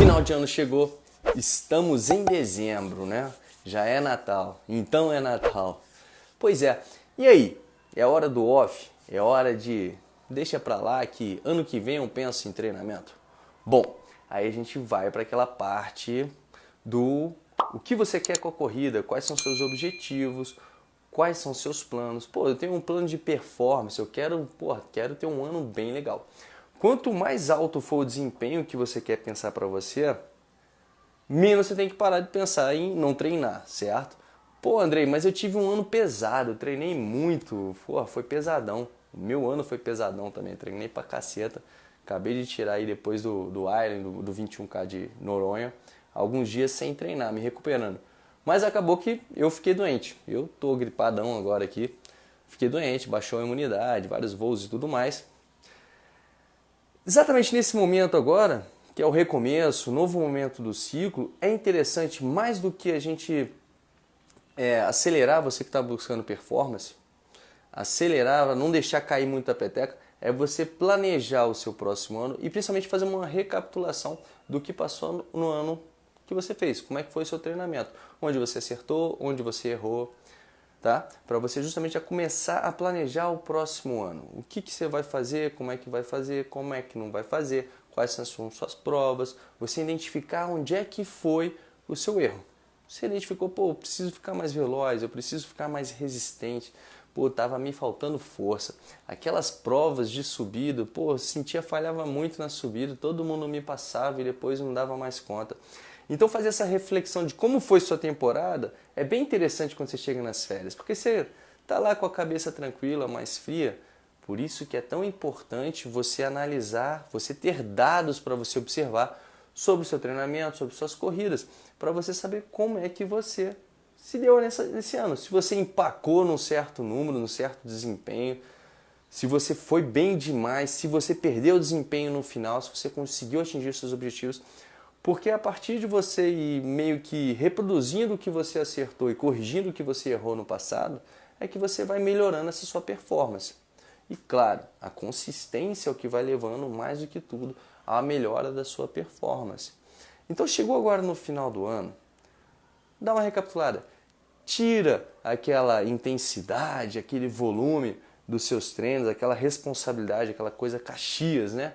Final de ano chegou, estamos em dezembro, né? Já é Natal, então é Natal. Pois é, e aí? É hora do off? É hora de deixa pra lá que ano que vem eu penso em treinamento? Bom, aí a gente vai para aquela parte do o que você quer com a corrida, quais são seus objetivos, quais são seus planos. Pô, eu tenho um plano de performance, eu quero, porra, quero ter um ano bem legal. Quanto mais alto for o desempenho que você quer pensar para você, menos você tem que parar de pensar em não treinar, certo? Pô, Andrei, mas eu tive um ano pesado, treinei muito, pô, foi pesadão. Meu ano foi pesadão também, treinei pra caceta. Acabei de tirar aí depois do, do Iron, do, do 21K de Noronha, alguns dias sem treinar, me recuperando. Mas acabou que eu fiquei doente. Eu tô gripadão agora aqui. Fiquei doente, baixou a imunidade, vários voos e tudo mais. Exatamente nesse momento agora, que é o recomeço, novo momento do ciclo, é interessante mais do que a gente é, acelerar você que está buscando performance, acelerar, não deixar cair muito a peteca, é você planejar o seu próximo ano e principalmente fazer uma recapitulação do que passou no ano que você fez, como é que foi o seu treinamento, onde você acertou, onde você errou, tá? Para você justamente a começar a planejar o próximo ano. O que, que você vai fazer, como é que vai fazer, como é que não vai fazer, quais são suas provas, você identificar onde é que foi o seu erro. Você identificou, pô, eu preciso ficar mais veloz, eu preciso ficar mais resistente, pô, tava me faltando força. Aquelas provas de subida, pô, sentia falhava muito na subida, todo mundo me passava e depois não dava mais conta. Então fazer essa reflexão de como foi sua temporada é bem interessante quando você chega nas férias, porque você está lá com a cabeça tranquila, mais fria. Por isso que é tão importante você analisar, você ter dados para você observar sobre o seu treinamento, sobre suas corridas, para você saber como é que você se deu nessa, nesse ano. Se você empacou num certo número, num certo desempenho, se você foi bem demais, se você perdeu o desempenho no final, se você conseguiu atingir seus objetivos, porque a partir de você ir meio que reproduzindo o que você acertou e corrigindo o que você errou no passado, é que você vai melhorando essa sua performance. E claro, a consistência é o que vai levando mais do que tudo à melhora da sua performance. Então chegou agora no final do ano, dá uma recapitulada. Tira aquela intensidade, aquele volume dos seus treinos, aquela responsabilidade, aquela coisa caxias, né?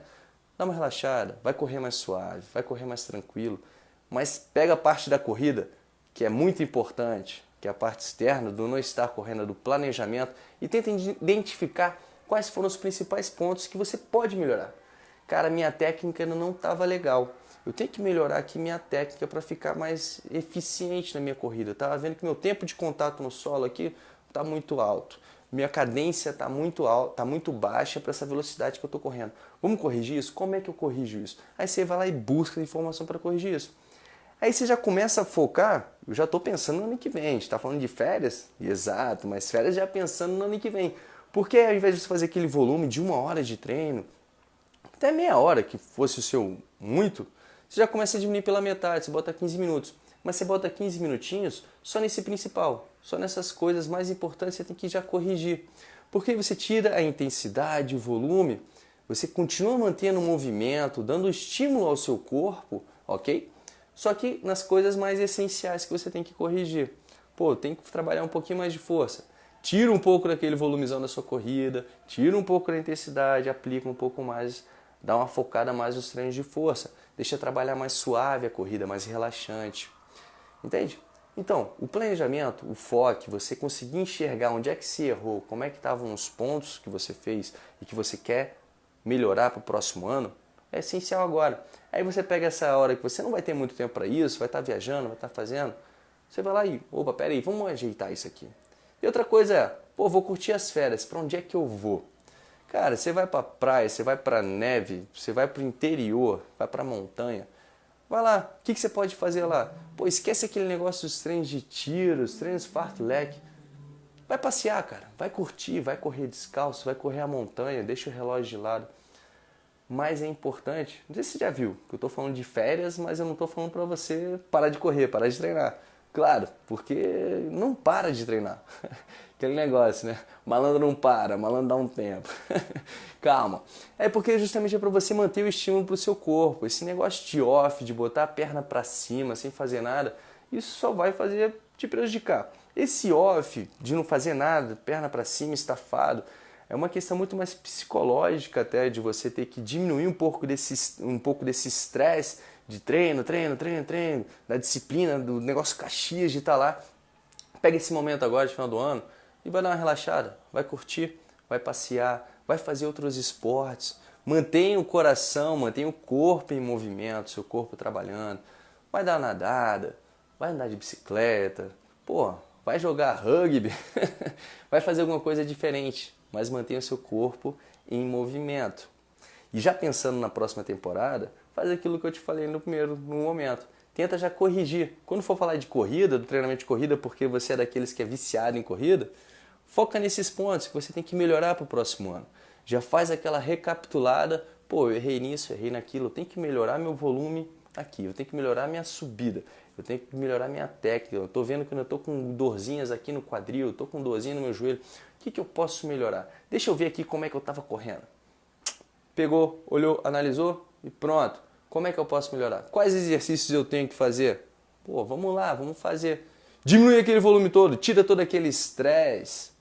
Dá uma relaxada, vai correr mais suave, vai correr mais tranquilo, mas pega a parte da corrida, que é muito importante, que é a parte externa do não estar correndo, do planejamento, e tenta identificar quais foram os principais pontos que você pode melhorar. Cara, minha técnica ainda não estava legal. Eu tenho que melhorar aqui minha técnica para ficar mais eficiente na minha corrida. Estava vendo que meu tempo de contato no solo aqui está muito alto minha cadência está muito alta, tá muito baixa para essa velocidade que eu estou correndo. Vamos corrigir isso? Como é que eu corrijo isso? Aí você vai lá e busca informação para corrigir isso. Aí você já começa a focar, eu já estou pensando no ano que vem, a gente está falando de férias, exato, mas férias já pensando no ano que vem. Porque ao invés de você fazer aquele volume de uma hora de treino, até meia hora que fosse o seu muito, você já começa a diminuir pela metade, você bota 15 minutos mas você bota 15 minutinhos só nesse principal, só nessas coisas mais importantes você tem que já corrigir. Porque você tira a intensidade, o volume, você continua mantendo o movimento, dando estímulo ao seu corpo, ok? Só que nas coisas mais essenciais que você tem que corrigir. Pô, tem que trabalhar um pouquinho mais de força. Tira um pouco daquele volumezão da sua corrida, tira um pouco da intensidade, aplica um pouco mais, dá uma focada mais nos treinos de força. Deixa trabalhar mais suave a corrida, mais relaxante. Entende? Então, o planejamento, o foco, você conseguir enxergar onde é que se errou, como é que estavam os pontos que você fez e que você quer melhorar para o próximo ano, é essencial agora. Aí você pega essa hora que você não vai ter muito tempo para isso, vai estar tá viajando, vai estar tá fazendo, você vai lá e, opa, peraí, vamos ajeitar isso aqui. E outra coisa é, pô, vou curtir as férias, para onde é que eu vou? Cara, você vai para praia, você vai para neve, você vai para o interior, vai para montanha, Vai lá, o que, que, você pode fazer lá? Pô, esquece aquele negócio dos treinos de tiros, treinos fartlek. Vai passear, cara. Vai curtir, vai correr descalço, vai correr a montanha, deixa o relógio de lado. Mas é importante, não sei se você já viu, que eu estou falando de férias, mas eu não estou falando para você parar de correr, parar de treinar. Claro, porque não para de treinar. Aquele negócio, né? Malandro não para, malandro dá um tempo. Calma. É porque justamente é para você manter o estímulo para o seu corpo. Esse negócio de off, de botar a perna para cima sem fazer nada, isso só vai fazer te prejudicar. Esse off de não fazer nada, perna para cima, estafado, é uma questão muito mais psicológica até de você ter que diminuir um pouco desse um pouco desse estresse de treino, treino, treino, treino, da disciplina, do negócio Caxias de estar tá lá. Pega esse momento agora de final do ano e vai dar uma relaxada, vai curtir, vai passear, vai fazer outros esportes. Mantenha o coração, mantenha o corpo em movimento, seu corpo trabalhando. Vai dar uma nadada, vai andar de bicicleta, pô, vai jogar rugby, vai fazer alguma coisa diferente, mas mantenha o seu corpo em movimento. E já pensando na próxima temporada, faz aquilo que eu te falei no primeiro no momento. Tenta já corrigir. Quando for falar de corrida, do treinamento de corrida, porque você é daqueles que é viciado em corrida, foca nesses pontos que você tem que melhorar para o próximo ano. Já faz aquela recapitulada, pô, eu errei nisso, errei naquilo, eu tenho que melhorar meu volume aqui, eu tenho que melhorar minha subida, eu tenho que melhorar minha técnica, eu estou vendo que eu estou com dorzinhas aqui no quadril, estou com dorzinha no meu joelho, o que, que eu posso melhorar? Deixa eu ver aqui como é que eu estava correndo. Pegou, olhou, analisou e pronto. Como é que eu posso melhorar? Quais exercícios eu tenho que fazer? Pô, vamos lá, vamos fazer. Diminui aquele volume todo, tira todo aquele estresse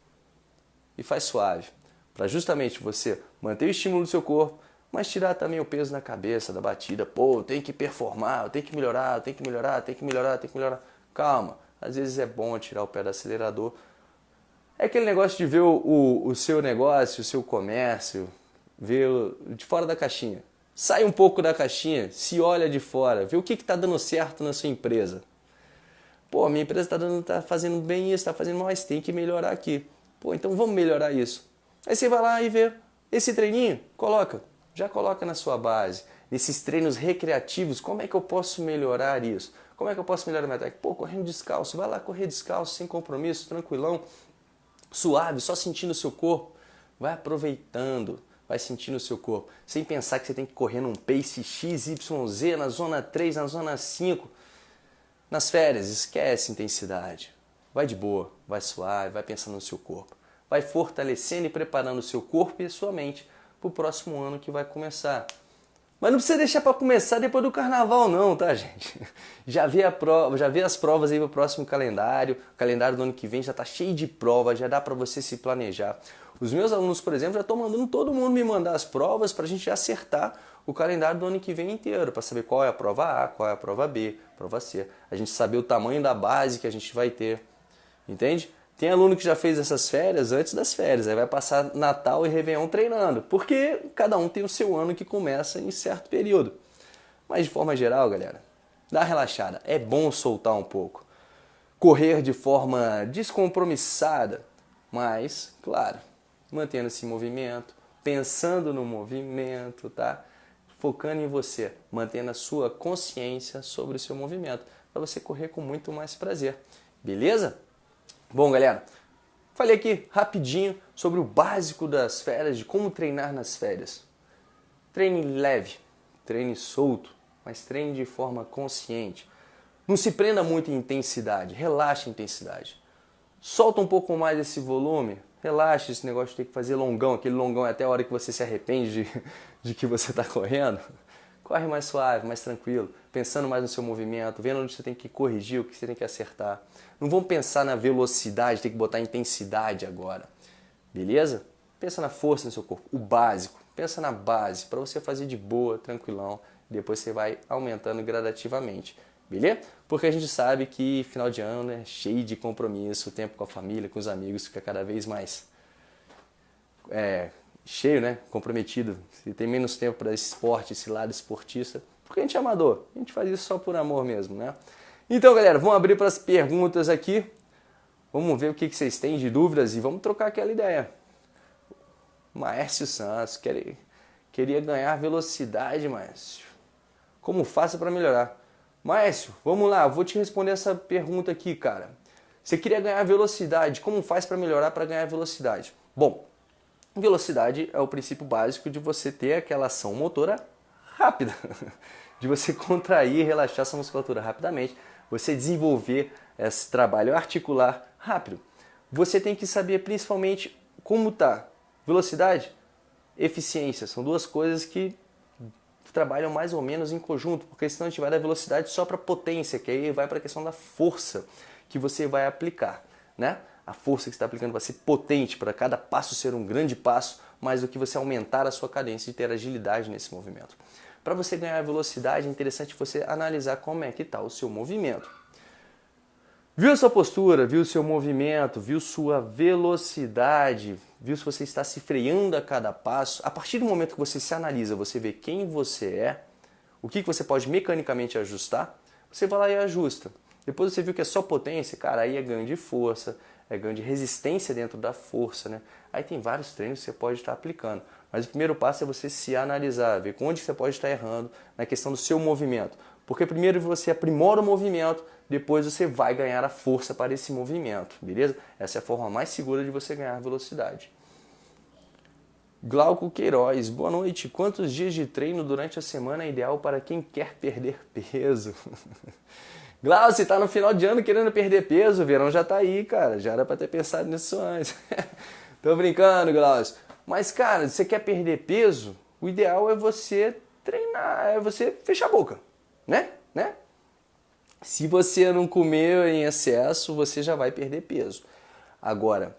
e faz suave. Para justamente você manter o estímulo do seu corpo, mas tirar também o peso na cabeça da batida. Pô, eu tenho que performar, eu tenho que melhorar, eu tenho que melhorar, eu tenho que melhorar, eu tenho que melhorar. Calma, às vezes é bom tirar o pé do acelerador. É aquele negócio de ver o, o, o seu negócio, o seu comércio, ver de fora da caixinha. Sai um pouco da caixinha, se olha de fora, vê o que está dando certo na sua empresa. Pô, minha empresa está tá fazendo bem isso, está fazendo mais, tem que melhorar aqui. Pô, então vamos melhorar isso. Aí você vai lá e vê esse treininho, coloca, já coloca na sua base. Nesses treinos recreativos, como é que eu posso melhorar isso? Como é que eu posso melhorar a minha técnica? Pô, correndo descalço, vai lá correr descalço, sem compromisso, tranquilão, suave, só sentindo o seu corpo. Vai aproveitando vai sentir no seu corpo, sem pensar que você tem que correr num pace XYZ, na zona 3, na zona 5. Nas férias, esquece intensidade. Vai de boa, vai suave, vai pensando no seu corpo. Vai fortalecendo e preparando o seu corpo e a sua mente para o próximo ano que vai começar. Mas não precisa deixar para começar depois do carnaval não, tá gente? Já vê, a prova, já vê as provas aí para o próximo calendário. O calendário do ano que vem já está cheio de provas, já dá para você se planejar. Os meus alunos, por exemplo, já estão mandando todo mundo me mandar as provas para a gente acertar o calendário do ano que vem inteiro, para saber qual é a prova A, qual é a prova B, prova C. A gente saber o tamanho da base que a gente vai ter. Entende? Tem aluno que já fez essas férias antes das férias, aí vai passar Natal e Réveillon treinando, porque cada um tem o seu ano que começa em certo período. Mas de forma geral, galera, dá relaxada, é bom soltar um pouco. Correr de forma descompromissada, mas, claro, mantendo esse movimento, pensando no movimento, tá? Focando em você, mantendo a sua consciência sobre o seu movimento, para você correr com muito mais prazer. Beleza? Bom, galera, falei aqui rapidinho sobre o básico das férias, de como treinar nas férias. Treine leve, treine solto, mas treine de forma consciente. Não se prenda muito em intensidade, relaxe a intensidade. Solta um pouco mais esse volume, relaxa esse negócio de ter que fazer longão, aquele longão é até a hora que você se arrepende de, de que você está correndo. Corre mais suave, mais tranquilo, pensando mais no seu movimento, vendo onde você tem que corrigir, o que você tem que acertar. Não vão pensar na velocidade, tem que botar intensidade agora. Beleza? Pensa na força no seu corpo, o básico. Pensa na base, para você fazer de boa, tranquilão. Depois você vai aumentando gradativamente. Beleza? Porque a gente sabe que final de ano é cheio de compromisso, o tempo com a família, com os amigos fica cada vez mais é, cheio, né? Comprometido. Se tem menos tempo para esse esporte, esse lado esportista, porque a gente é amador, a gente faz isso só por amor mesmo, né? Então, galera, vamos abrir para as perguntas aqui. Vamos ver o que, vocês têm de dúvidas e vamos trocar aquela ideia. Maércio Santos, queria, queria ganhar velocidade, Maércio. Como faço para melhorar? Maércio, vamos lá, vou te responder essa pergunta aqui, cara. Você queria ganhar velocidade, como faz para melhorar para ganhar velocidade? Bom, velocidade é o princípio básico de você ter aquela ação motora rápida, de você contrair e relaxar essa musculatura rapidamente você desenvolver esse trabalho articular rápido, você tem que saber principalmente como está velocidade, eficiência. São duas coisas que trabalham mais ou menos em conjunto, porque senão a gente vai dar velocidade só para potência, que aí vai para a questão da força que você vai aplicar, né? A força que você está aplicando vai ser potente para cada passo ser um grande passo, mais do que você aumentar a sua cadência e ter agilidade nesse movimento. Para você ganhar velocidade, é interessante você analisar como é que está o seu movimento. Viu sua postura, viu seu movimento, viu sua velocidade, viu se você está se freando a cada passo. A partir do momento que você se analisa, você vê quem você é, o que você pode mecanicamente ajustar, você vai lá e ajusta. Depois você viu que é só potência, cara, aí é ganho de força, é ganho de resistência dentro da força, né? Aí tem vários treinos que você pode estar aplicando. Mas o primeiro passo é você se analisar, ver onde você pode estar errando na questão do seu movimento. Porque primeiro você aprimora o movimento, depois você vai ganhar a força para esse movimento, beleza? Essa é a forma mais segura de você ganhar velocidade. Glauco Queiroz, boa noite. Quantos dias de treino durante a semana é ideal para quem quer perder peso? Glauco, você está no final de ano querendo perder peso, o verão já está aí, cara. Já era para ter pensado nisso antes. Tô brincando, Glaucio. Mas, cara, você quer perder peso? O ideal é você treinar, é você fechar a boca né? né? Se você não comer em excesso, você já vai perder peso. Agora,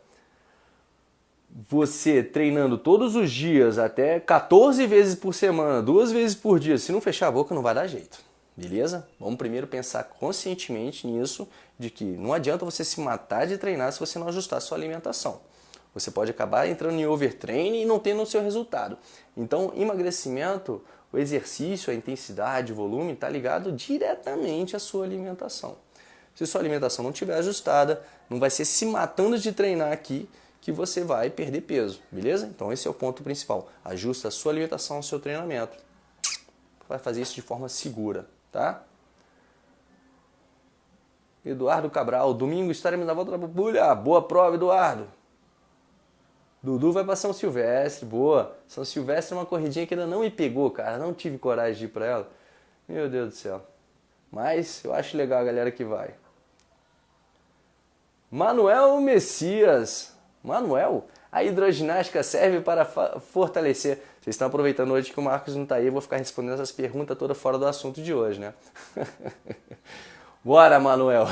você treinando todos os dias, até 14 vezes por semana, duas vezes por dia, se não fechar a boca, não vai dar jeito. Beleza? Vamos primeiro pensar conscientemente nisso, de que não adianta você se matar de treinar se você não ajustar sua alimentação. Você pode acabar entrando em overtraining e não tendo o seu resultado. Então, emagrecimento o exercício, a intensidade, o volume está ligado diretamente à sua alimentação. Se sua alimentação não estiver ajustada, não vai ser se matando de treinar aqui que você vai perder peso, beleza? Então esse é o ponto principal. Ajusta a sua alimentação ao seu treinamento. Vai fazer isso de forma segura, tá? Eduardo Cabral, domingo estaremos na volta da Bubulha. Boa prova, Eduardo. Dudu vai para São Silvestre, boa. São Silvestre é uma corridinha que ainda não me pegou, cara. Não tive coragem de ir para ela. Meu Deus do céu. Mas eu acho legal a galera que vai. Manuel Messias. Manuel, a hidroginástica serve para fortalecer. Vocês estão aproveitando hoje que o Marcos não está aí, eu vou ficar respondendo essas perguntas todas fora do assunto de hoje, né? Bora, Manuel.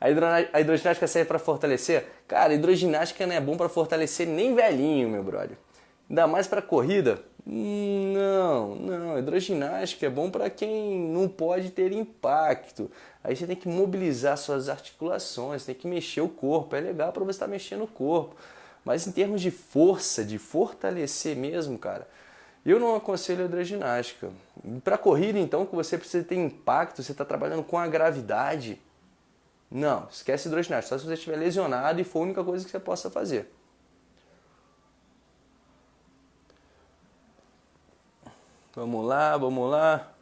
A, hidroginástica serve para fortalecer? Cara, hidroginástica não é bom para fortalecer nem velhinho, meu brother. Ainda mais para corrida? Não, não. Hidroginástica é bom para quem não pode ter impacto. Aí você tem que mobilizar suas articulações, tem que mexer o corpo. É legal para você estar tá mexendo o corpo. Mas em termos de força, de fortalecer mesmo, cara, eu não aconselho a hidroginástica. Para corrida, então, que você precisa ter impacto, você está trabalhando com a gravidade não, esquece hidroginástica, só se você estiver lesionado e for a única coisa que você possa fazer. Vamos lá, vamos lá.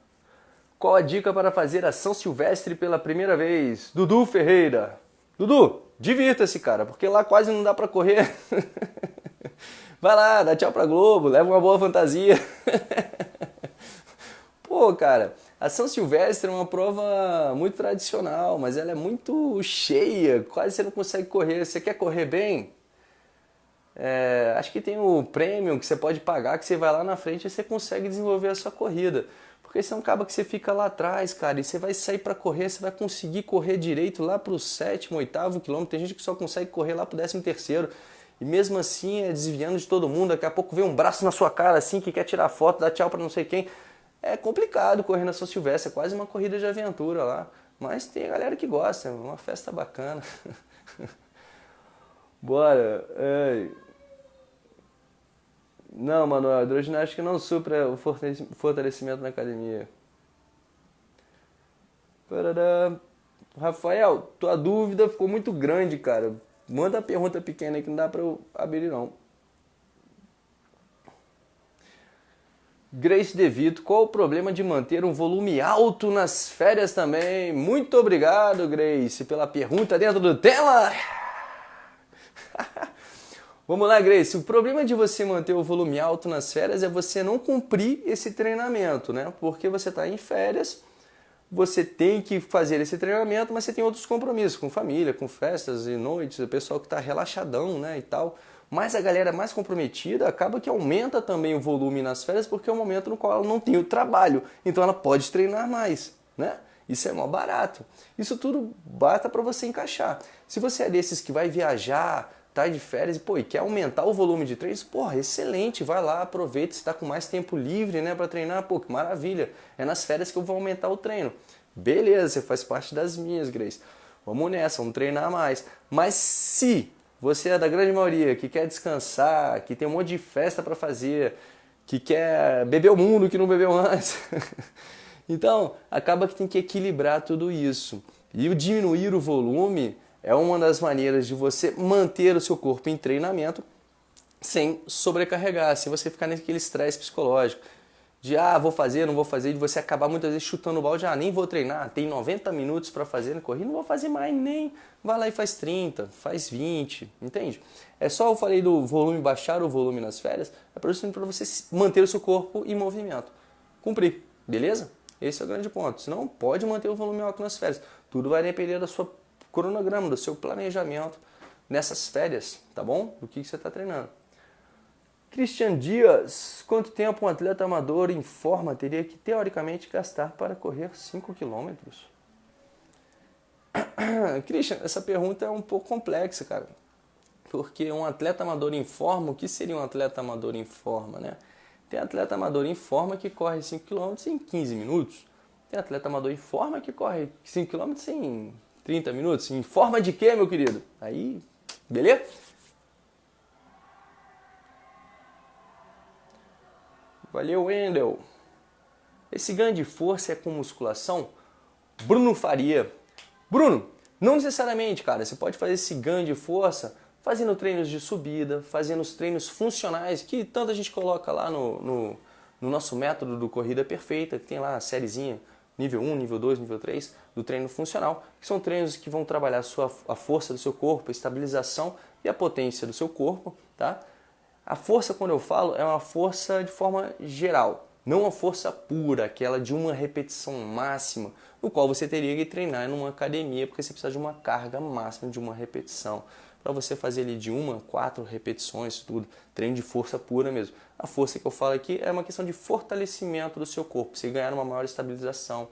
Qual a dica para fazer a São Silvestre pela primeira vez? Dudu Ferreira. Dudu, divirta-se, cara, porque lá quase não dá para correr. Vai lá, dá tchau pra Globo, leva uma boa fantasia. Pô, cara, a São Silvestre é uma prova muito tradicional, mas ela é muito cheia, quase você não consegue correr. Você quer correr bem? É, acho que tem o prêmio que você pode pagar, que você vai lá na frente e você consegue desenvolver a sua corrida. Porque um cabo que você fica lá atrás, cara, e você vai sair para correr, você vai conseguir correr direito lá para o sétimo, oitavo quilômetro. Tem gente que só consegue correr lá para o décimo terceiro. E mesmo assim é desviando de todo mundo. Daqui a pouco vem um braço na sua cara assim que quer tirar foto, dar tchau para não sei quem é complicado correr na São Silvestre, é quase uma corrida de aventura lá. Mas tem a galera que gosta, é uma festa bacana. Bora. Ei. Não, Manuel, hidroginástica não supra o fortalecimento na academia. Parará. Rafael, tua dúvida ficou muito grande, cara. Manda a pergunta pequena que não dá pra eu abrir não. Grace DeVito, qual o problema de manter um volume alto nas férias também? Muito obrigado, Grace, pela pergunta dentro do tema. Vamos lá, Grace. O problema de você manter o volume alto nas férias é você não cumprir esse treinamento, né? Porque você está em férias, você tem que fazer esse treinamento, mas você tem outros compromissos com família, com festas e noites, o pessoal que está relaxadão né, e tal. Mas a galera mais comprometida acaba que aumenta também o volume nas férias porque é o momento no qual ela não tem o trabalho, então ela pode treinar mais, né? Isso é mó barato. Isso tudo basta para você encaixar. Se você é desses que vai viajar, tá de férias pô, e quer aumentar o volume de treinos, porra, excelente, vai lá, aproveita, está com mais tempo livre, né, para treinar, pô, que maravilha. É nas férias que eu vou aumentar o treino. Beleza, você faz parte das minhas, Grace. Vamos nessa, vamos treinar mais. Mas se você é da grande maioria que quer descansar, que tem um monte de festa para fazer, que quer beber o mundo que não bebeu antes, Então, acaba que tem que equilibrar tudo isso. E o diminuir o volume é uma das maneiras de você manter o seu corpo em treinamento sem sobrecarregar, sem você ficar naquele estresse psicológico. De ah, vou fazer, não vou fazer, de você acabar muitas vezes chutando o balde, ah, nem vou treinar, tem 90 minutos para fazer na corrida, não vou fazer mais nem. Vai lá e faz 30, faz 20, entende? É só eu falei do volume, baixar o volume nas férias, é para você manter o seu corpo em movimento. Cumprir, beleza? Esse é o grande ponto. Você não pode manter o volume alto nas férias. Tudo vai depender do seu cronograma, do seu planejamento nessas férias, tá bom? Do que, que você está treinando. Cristian Dias, quanto tempo um atleta amador em forma teria que teoricamente gastar para correr 5 quilômetros? Christian, essa pergunta é um pouco complexa, cara. Porque um atleta amador em forma, o que seria um atleta amador em forma, né? Tem atleta amador em forma que corre 5 km em 15 minutos. Tem atleta amador em forma que corre 5 km em 30 minutos. Em forma de quê, meu querido? Aí, beleza? Valeu, Wendel. Esse ganho de força é com musculação? Bruno Faria. Bruno, não necessariamente, cara. Você pode fazer esse ganho de força fazendo treinos de subida, fazendo os treinos funcionais, que tanta gente coloca lá no, no, no nosso método do Corrida Perfeita, que tem lá a sériezinha nível 1, nível 2, nível 3 do treino funcional, que são treinos que vão trabalhar a, sua, a força do seu corpo, a estabilização e a potência do seu corpo. Tá? A força, quando eu falo, é uma força de forma geral, não uma força pura, aquela de uma repetição máxima, no qual você teria que treinar numa academia, porque você precisa de uma carga máxima de uma repetição para você fazer ali de uma, quatro repetições, tudo, treino de força pura mesmo. A força que eu falo aqui é uma questão de fortalecimento do seu corpo, você ganhar uma maior estabilização,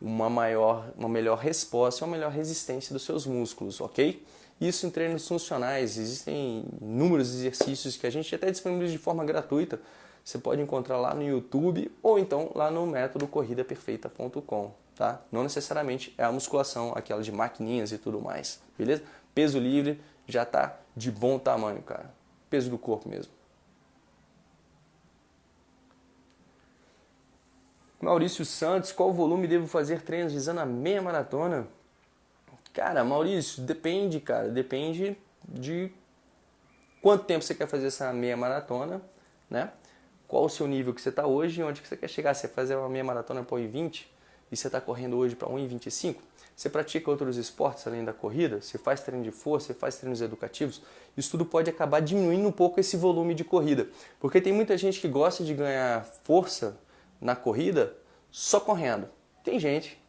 uma maior, uma melhor resposta, uma melhor resistência dos seus músculos, ok? Isso em treinos funcionais, existem inúmeros exercícios que a gente até disponibiliza de forma gratuita. Você pode encontrar lá no YouTube ou então lá no método corridaperfeita.com, tá? Não necessariamente é a musculação, aquela de maquininhas e tudo mais, beleza? Peso livre, já está de bom tamanho, cara. Peso do corpo mesmo. Maurício Santos, qual volume devo fazer treinos visando a meia maratona? Cara, Maurício, depende, cara. Depende de quanto tempo você quer fazer essa meia maratona, né? Qual o seu nível que você está hoje e onde que você quer chegar. Você fazer uma meia maratona para 1,20 e você está correndo hoje para 1,25? Você pratica outros esportes além da corrida? Você faz treino de força? Você faz treinos educativos? Isso tudo pode acabar diminuindo um pouco esse volume de corrida. Porque tem muita gente que gosta de ganhar força na corrida só correndo. Tem gente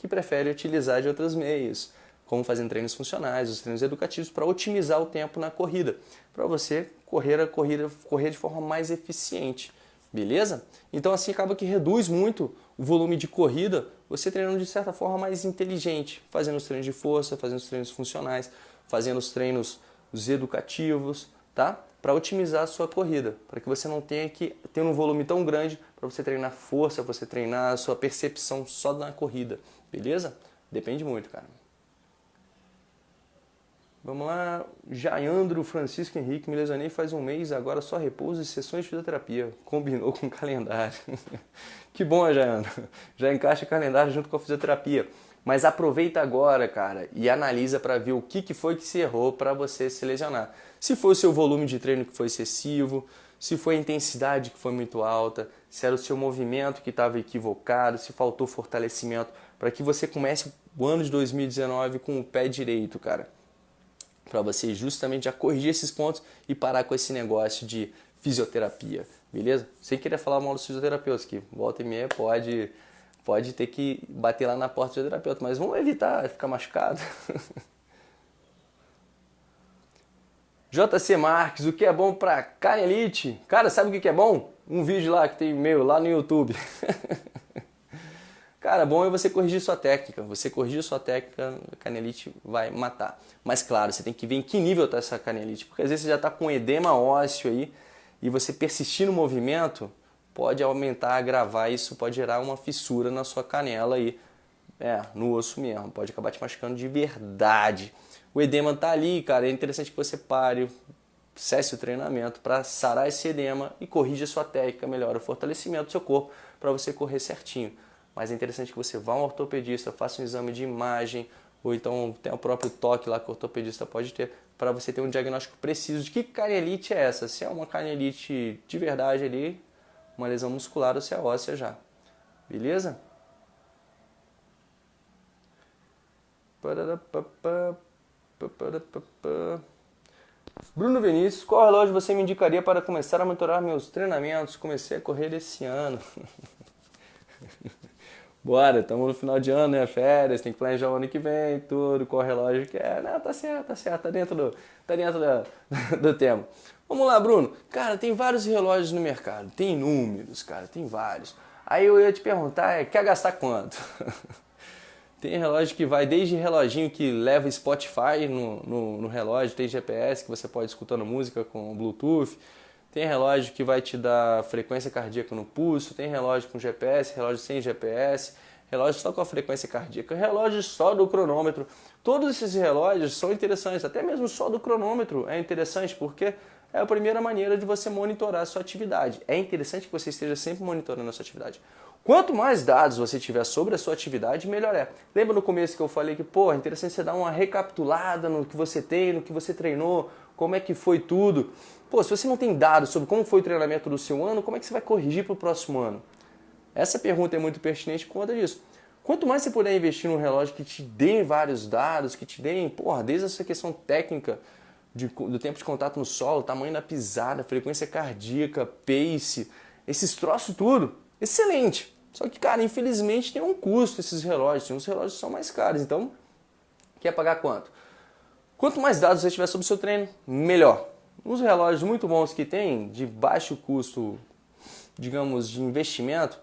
que prefere utilizar de outros meios, como fazendo treinos funcionais, os treinos educativos, para otimizar o tempo na corrida, para você correr a corrida, correr de forma mais eficiente. Beleza? Então assim acaba que reduz muito o volume de corrida, você treinando de certa forma mais inteligente, fazendo os treinos de força, fazendo os treinos funcionais, fazendo os treinos os educativos, tá? Para otimizar a sua corrida, para que você não tenha que ter um volume tão grande para você treinar força, você treinar a sua percepção só na corrida, beleza? Depende muito, cara. Vamos lá, Jaiandro Francisco Henrique, me lesionei faz um mês, agora só repouso e sessões de fisioterapia. Combinou com o calendário. que bom, Jaiandro. Já encaixa o calendário junto com a fisioterapia. Mas aproveita agora, cara, e analisa para ver o que, que foi que se errou para você se lesionar. Se foi o seu volume de treino que foi excessivo, se foi a intensidade que foi muito alta, se era o seu movimento que estava equivocado, se faltou fortalecimento, para que você comece o ano de 2019 com o pé direito, cara para você justamente já corrigir esses pontos e parar com esse negócio de fisioterapia, beleza? Sem querer falar mal dos fisioterapeutas, que volta e meia pode pode ter que bater lá na porta do terapeuta, mas vamos evitar ficar machucado. JC Marques, o que é bom para canelite? Cara, sabe o que é bom? Um vídeo lá que tem meu lá no YouTube. Cara, bom é você corrigir sua técnica. Você corrigir sua técnica, a canelite vai matar. Mas claro, você tem que ver em que nível está essa canelite, porque às vezes você já está com edema ósseo aí e você persistir no movimento pode aumentar, agravar, isso pode gerar uma fissura na sua canela aí, é, no osso mesmo, pode acabar te machucando de verdade o edema está ali, cara, é interessante que você pare, cesse o treinamento para sarar esse edema e corrija sua técnica, melhora o fortalecimento do seu corpo para você correr certinho. Mas é interessante que você vá a um ortopedista, faça um exame de imagem, ou então tem o próprio toque lá que o ortopedista pode ter, para você ter um diagnóstico preciso de que canelite é essa. Se é uma canelite de verdade ali, uma lesão muscular ou se é óssea já. Beleza? Bruno Vinícius, qual relógio você me indicaria para começar a monitorar meus treinamentos? Comecei a correr esse ano. Bora, estamos no final de ano, né? Férias, tem que planejar o ano que vem, tudo, qual relógio que é. Não, tá certo, tá certo, tá dentro do, tá dentro do, do tema. Vamos lá, Bruno. Cara, tem vários relógios no mercado, tem inúmeros, cara, tem vários. Aí eu ia te perguntar, é, quer gastar quanto? Tem relógio que vai desde reloginho que leva Spotify no, no, no, relógio, tem GPS que você pode escutando música com Bluetooth, tem relógio que vai te dar frequência cardíaca no pulso, tem relógio com GPS, relógio sem GPS, relógio só com a frequência cardíaca, relógio só do cronômetro. Todos esses relógios são interessantes, até mesmo só do cronômetro é interessante porque é a primeira maneira de você monitorar a sua atividade. É interessante que você esteja sempre monitorando a sua atividade. Quanto mais dados você tiver sobre a sua atividade, melhor é. Lembra no começo que eu falei que, pô, é interessante você dar uma recapitulada no que você tem, no que você treinou, como é que foi tudo. Pô, se você não tem dados sobre como foi o treinamento do seu ano, como é que você vai corrigir para o próximo ano? Essa pergunta é muito pertinente por conta disso. Quanto mais você puder investir num relógio que te dê vários dados, que te dê, porra, desde essa questão técnica de, do tempo de contato no solo, tamanho da pisada, frequência cardíaca, pace, esses troços tudo, excelente. Só que, cara, infelizmente tem um custo esses relógios. Tem uns relógios que são mais caros. Então, quer pagar quanto? Quanto mais dados você tiver sobre o seu treino, melhor. Uns relógios muito bons que tem, de baixo custo, digamos, de investimento,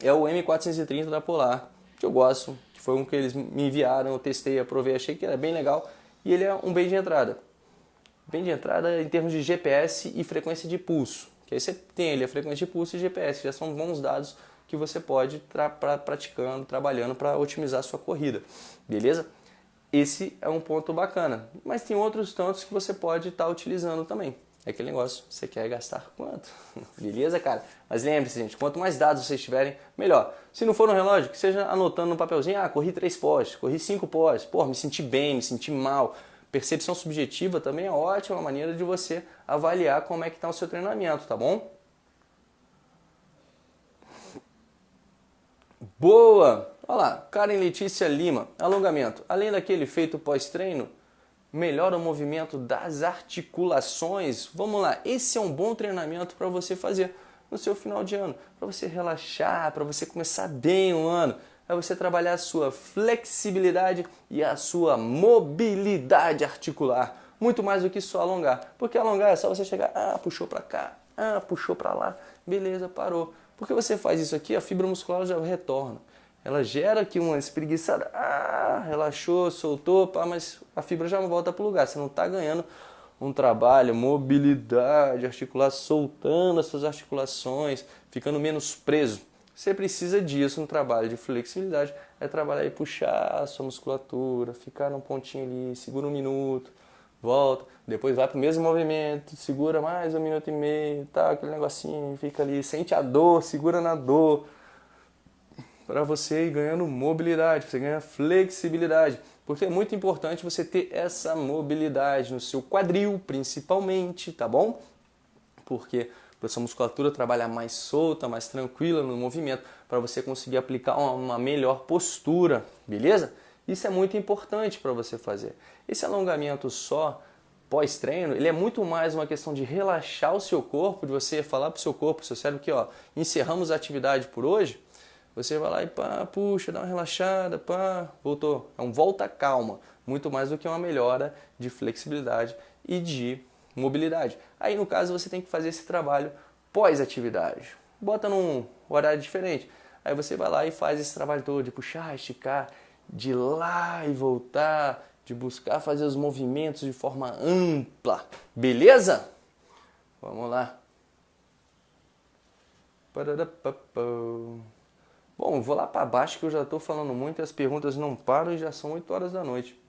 é o M430 da Polar, que eu gosto, que foi um que eles me enviaram, eu testei, aprovei, achei que era bem legal. E ele é um bem de entrada. Bem de entrada em termos de GPS e frequência de pulso. Que aí você tem ali a frequência de pulso e GPS, já são bons dados que você pode estar pra, praticando, trabalhando para otimizar a sua corrida, beleza? Esse é um ponto bacana, mas tem outros tantos que você pode estar tá utilizando também. É aquele negócio, você quer gastar quanto? Beleza, cara? Mas lembre-se, gente, quanto mais dados vocês tiverem, melhor. Se não for no relógio, que seja anotando no papelzinho, ah, corri três pós, corri cinco pós, pô, me senti bem, me senti mal. Percepção subjetiva também é ótima maneira de você avaliar como é que está o seu treinamento, tá bom? Boa! Olha lá, Karen Letícia Lima, alongamento. Além daquele feito pós-treino, melhora o movimento das articulações. Vamos lá, esse é um bom treinamento para você fazer no seu final de ano, para você relaxar, para você começar bem o ano, é você trabalhar a sua flexibilidade e a sua mobilidade articular, muito mais do que só alongar. Porque alongar é só você chegar, ah, puxou para cá, ah, puxou para lá, beleza, parou. Porque você faz isso aqui, a fibra muscular já retorna. Ela gera aqui uma espreguiçada, ah, relaxou, soltou, pá, mas a fibra já volta para o lugar. Você não está ganhando um trabalho, mobilidade articular, soltando as suas articulações, ficando menos preso. Você precisa disso no trabalho de flexibilidade, é trabalhar e puxar a sua musculatura, ficar num pontinho ali, segura um minuto, volta, depois vai para o mesmo movimento, segura mais um minuto e meio, tá, aquele negocinho, fica ali, sente a dor, segura na dor, para você ir ganhando mobilidade, você ganha flexibilidade, porque é muito importante você ter essa mobilidade no seu quadril, principalmente, tá bom? Porque para sua musculatura trabalhar mais solta, mais tranquila no movimento, para você conseguir aplicar uma melhor postura, beleza? Isso é muito importante para você fazer. Esse alongamento só pós-treino, ele é muito mais uma questão de relaxar o seu corpo, de você falar para o seu corpo, seu cérebro que ó, encerramos a atividade por hoje, Você vai lá e pá, puxa, dá uma relaxada, pá, voltou. É um volta calma, muito mais do que uma melhora de flexibilidade e de mobilidade. Aí no caso você tem que fazer esse trabalho pós-atividade. Bota num horário diferente. Aí você vai lá e faz esse trabalho todo de puxar, esticar, de ir lá e voltar, de buscar fazer os movimentos de forma ampla. Beleza? Vamos lá. Bom, vou lá para baixo que eu já estou falando muito, as perguntas não param e já são 8 horas da noite.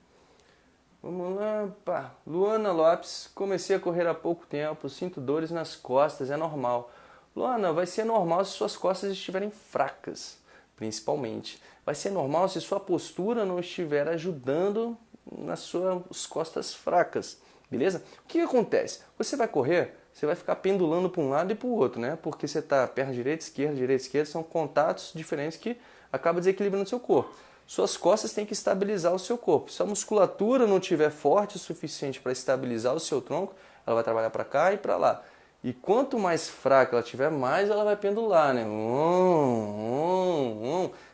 Vamos lá, pá. Luana Lopes, comecei a correr há pouco tempo, sinto dores nas costas, é normal. Luana, vai ser normal se suas costas estiverem fracas, principalmente. Vai ser normal se sua postura não estiver ajudando nas suas costas fracas, beleza? O que, acontece? Você vai correr, você vai ficar pendulando para um lado e para o outro, né? Porque você está perna direita, esquerda, direita, esquerda, são contatos diferentes que acabam desequilibrando seu corpo suas costas têm que estabilizar o seu corpo. Se a musculatura não estiver forte o suficiente para estabilizar o seu tronco, ela vai trabalhar para cá e para lá. E quanto mais fraca ela tiver, mais ela vai pendular, né?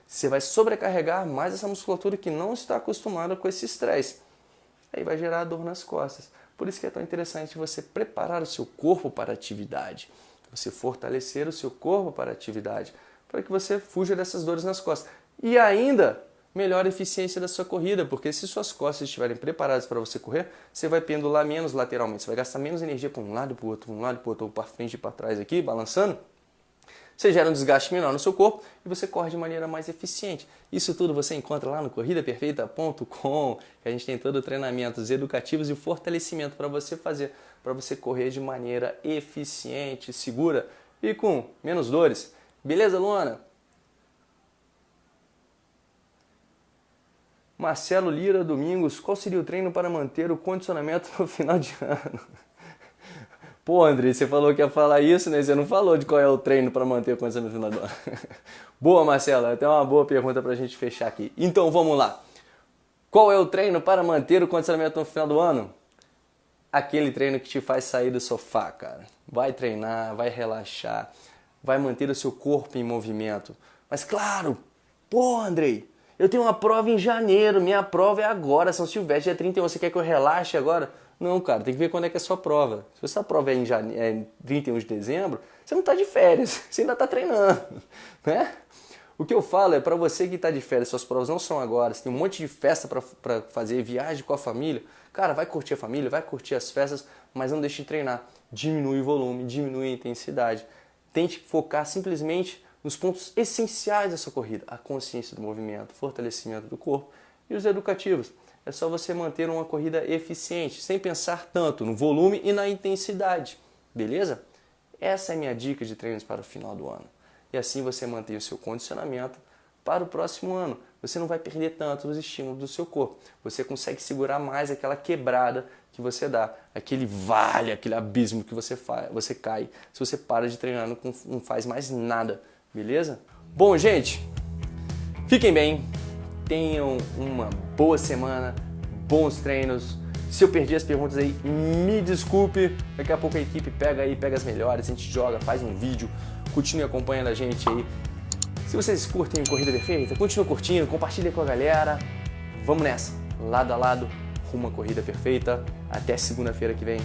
Você vai sobrecarregar mais essa musculatura que não está acostumada com esse estresse. Aí vai gerar dor nas costas. Por isso que é tão interessante você preparar o seu corpo para a atividade. Você fortalecer o seu corpo para a atividade, para que você fuja dessas dores nas costas. E ainda melhor eficiência da sua corrida, porque se suas costas estiverem preparadas para você correr, você vai pendular menos lateralmente, você vai gastar menos energia para um lado para o outro, para um lado para o outro, ou para frente e para trás aqui, balançando. Você gera um desgaste menor no seu corpo e você corre de maneira mais eficiente. Isso tudo você encontra lá no corridaperfeita.com, que a gente tem todo treinamentos educativos e fortalecimento para você fazer, para você correr de maneira eficiente, segura e com menos dores. Beleza, Luana? Marcelo Lira Domingos, qual seria o treino para manter o condicionamento no final de ano? Pô, André, você falou que ia falar isso, né? Você não falou de qual é o treino para manter o condicionamento no final do ano. boa, Marcelo, até uma boa pergunta para a gente fechar aqui. Então vamos lá. Qual é o treino para manter o condicionamento no final do ano? Aquele treino que te faz sair do sofá, cara. Vai treinar, vai relaxar, vai manter o seu corpo em movimento. Mas claro, pô, Andrei, eu tenho uma prova em janeiro, minha prova é agora, São Silvestre, dia 31. Você quer que eu relaxe agora? Não, cara, tem que ver quando é que é a sua prova. Se a sua prova é em, jane... é em 31 de dezembro, você não está de férias, você ainda está treinando, né? O que eu falo é para você que está de férias, suas provas não são agora, você tem um monte de festa para fazer, viagem com a família, cara, vai curtir a família, vai curtir as festas, mas não deixe de treinar. Diminui o volume, diminui a intensidade. Tente focar simplesmente nos pontos essenciais dessa corrida, a consciência do movimento, fortalecimento do corpo e os educativos. É só você manter uma corrida eficiente, sem pensar tanto no volume e na intensidade, beleza? Essa é a minha dica de treinos para o final do ano. E assim você mantém o seu condicionamento para o próximo ano. Você não vai perder tanto os estímulos do seu corpo. Você consegue segurar mais aquela quebrada que você dá, aquele vale, aquele abismo que você, faz, você cai se você para de treinar, não, não faz mais nada beleza? Bom, gente, fiquem bem, tenham uma boa semana, bons treinos. Se eu perdi as perguntas aí, me desculpe. Daqui a pouco a equipe pega aí, pega as melhores, a gente joga, faz um vídeo, continue acompanhando a gente aí. Se vocês curtem Corrida Perfeita, continue curtindo, compartilhe com a galera. Vamos nessa, lado a lado, rumo à Corrida Perfeita. Até segunda-feira que vem.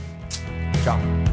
Tchau!